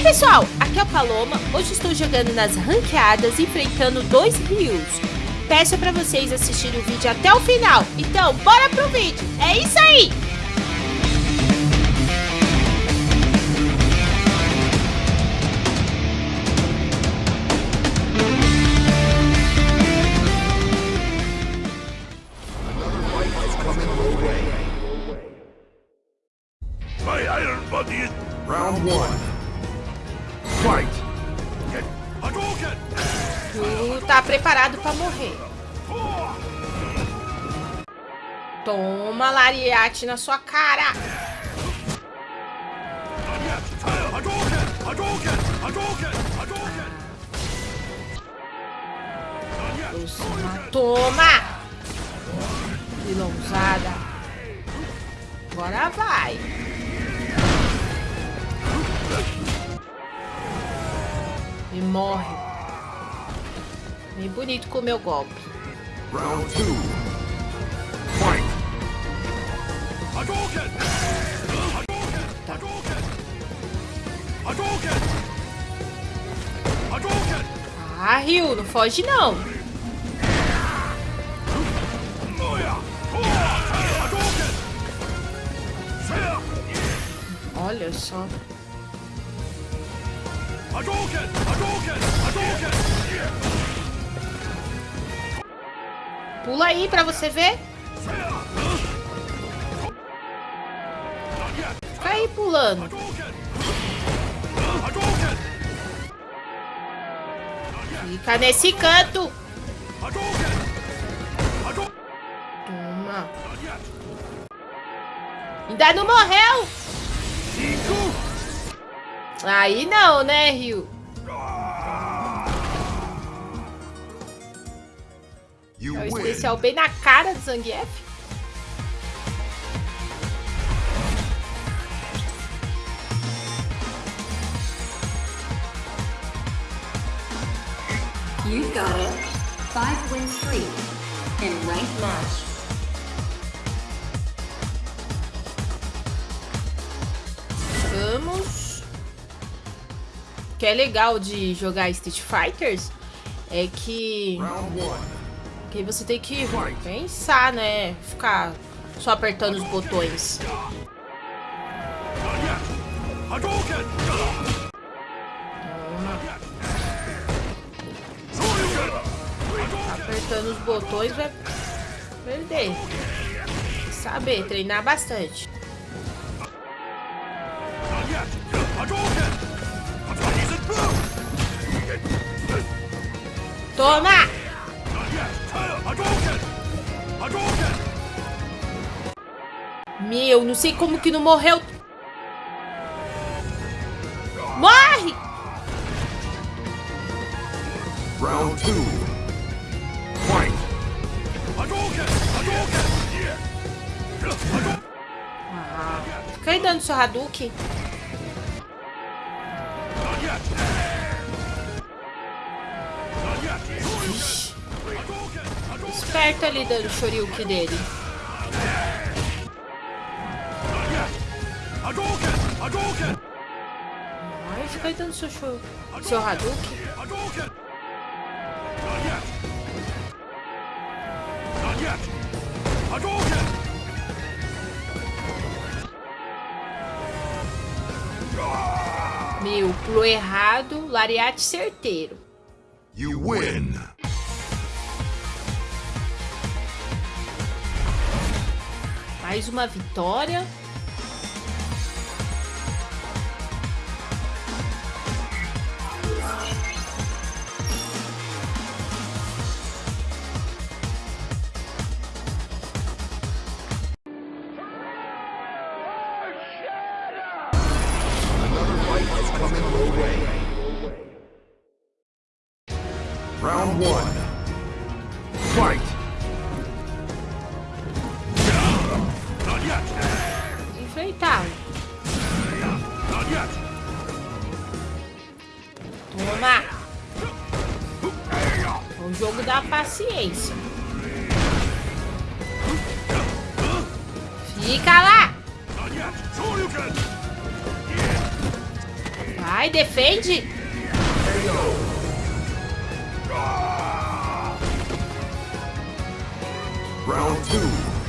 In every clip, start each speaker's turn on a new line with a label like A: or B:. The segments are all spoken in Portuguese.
A: aí pessoal, aqui é o Paloma, hoje estou jogando nas ranqueadas enfrentando dois rios. Peço para vocês assistirem o vídeo até o final, então bora pro vídeo, é isso aí! Toma lariate na sua cara. Toma, toma. Vilãozada. Agora vai. E morre. Bem bonito com o meu golpe.
B: Round.
A: Ah, Rio, não foge não. Olha só. Pula aí pra você ver. Aí pulando. Fica nesse canto. Toma. Ainda não morreu. Aí não, né, Rio? É o especial bem na cara do Zangief.
C: You've got a five win streak in ranked match.
A: Vamos. O que é legal de jogar Street Fighters é que, que você tem que pensar, né? Ficar só apertando os botões. Apertando os botões vai perder. Saber, treinar bastante. Toma! Meu, não sei como que não morreu. Dando seu Hadouken. Esperto ali dando o Shoryuken dele. Ai, fica aí dando seu, show, seu. Hadouken! Meu, pulou errado, lariate certeiro.
B: You win!
A: Mais uma vitória.
B: aceitável.
A: Toma! O é jogo da paciência. Fica lá! Vai, defende!
B: Round 2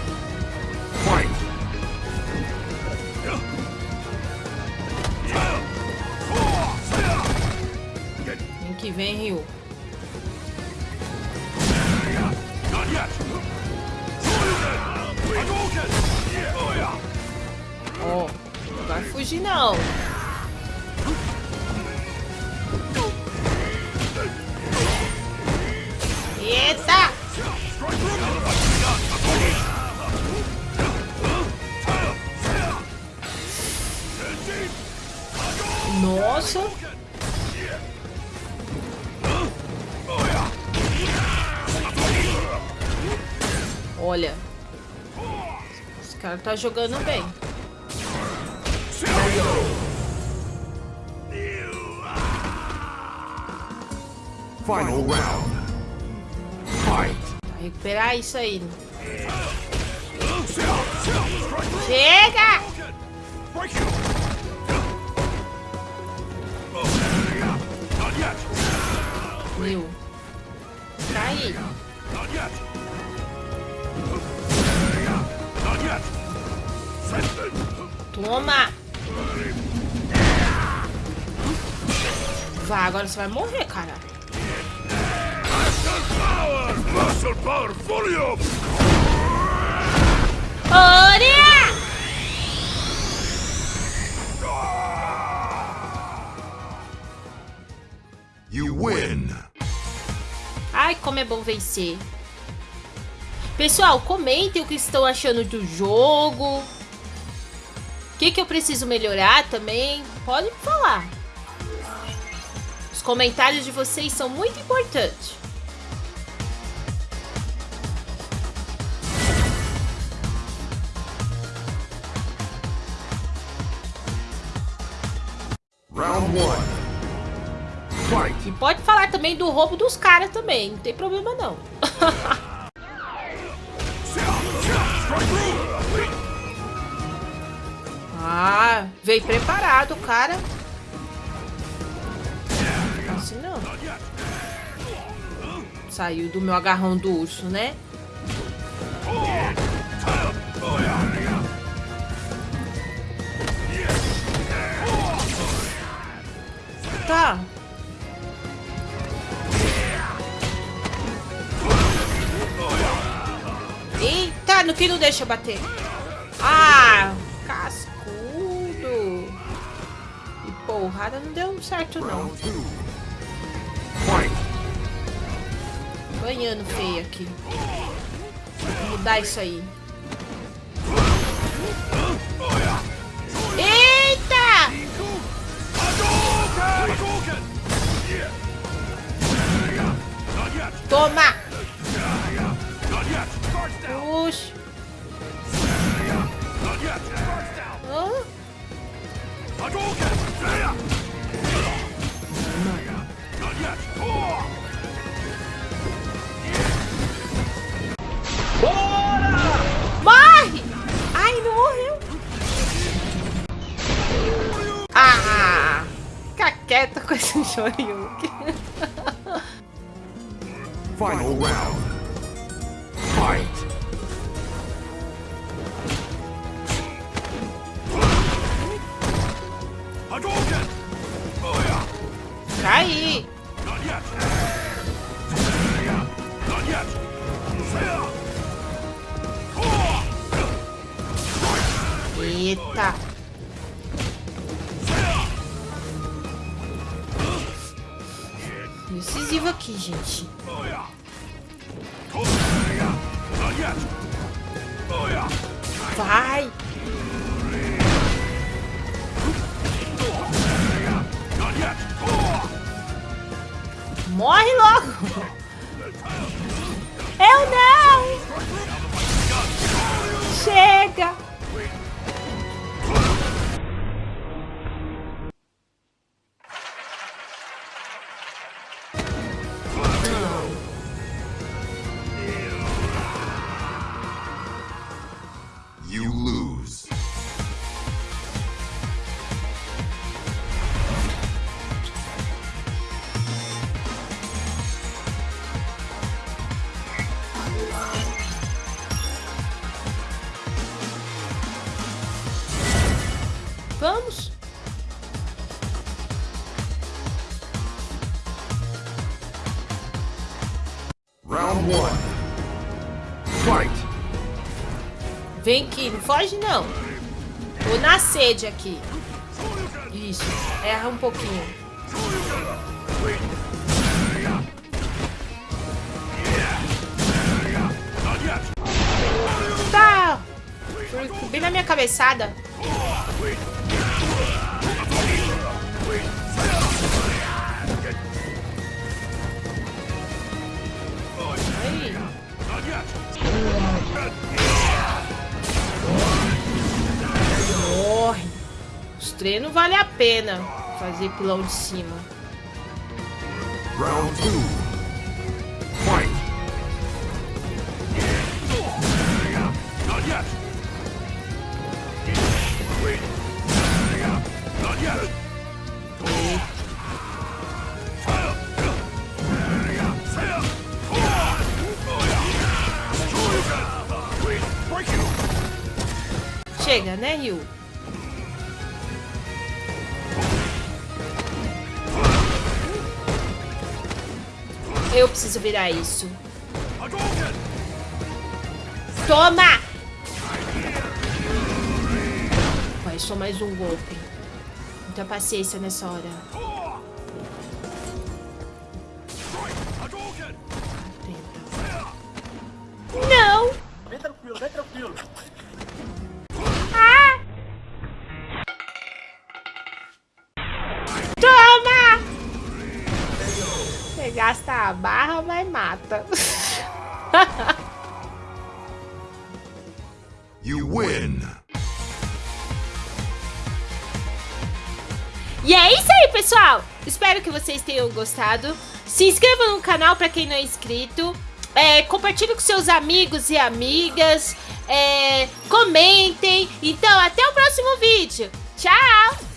A: Ó, não vai fugir não. Eita! Nossa! Olha. Esse cara tá jogando bem.
B: Final round. Fight.
A: Recuperar isso aí. Chega! Meu. Tá aí. Toma! Vai, agora você vai morrer, cara.
B: Muscle power volume! You win.
A: Ai, como é bom vencer. Pessoal, comentem o que estão achando do jogo. O que, que eu preciso melhorar também. Podem falar. Os comentários de vocês são muito importantes.
B: Round one. Fight.
A: E pode falar também do roubo dos caras também. Não tem problema não. Ah, veio preparado, cara. Saiu do meu agarrão do urso, né? Tá. Eita, no que não deixa bater. Ah, cascudo. E porrada não deu certo, não. Banhando feio aqui. Vou mudar isso aí. Eita! Toma! quieta com esse Shoryuken.
B: Final round. Fight. Hadouken!
A: Caí.
B: Not yet. Not yet.
A: Eita. Decisivo aqui, gente. Vai! Morre logo! Eu não! Chega! Vamos.
B: Round one. Fight.
A: Vem aqui, não foge não. Tô na sede aqui. Isso, erra um pouquinho. Tá! Bem na minha cabeçada. Os treinos vale a pena fazer pulão de cima.
B: Round two. Fight. Not yet. Not yet. Break you.
A: Chega, né, Ryu? Eu preciso virar isso. Toma! Vai, só mais um golpe. Muita paciência nessa hora. A barra, mas mata.
B: You win.
A: E é isso aí, pessoal! Espero que vocês tenham gostado. Se inscreva no canal para quem não é inscrito. É, compartilhe com seus amigos e amigas. É, comentem. Então, até o próximo vídeo. Tchau!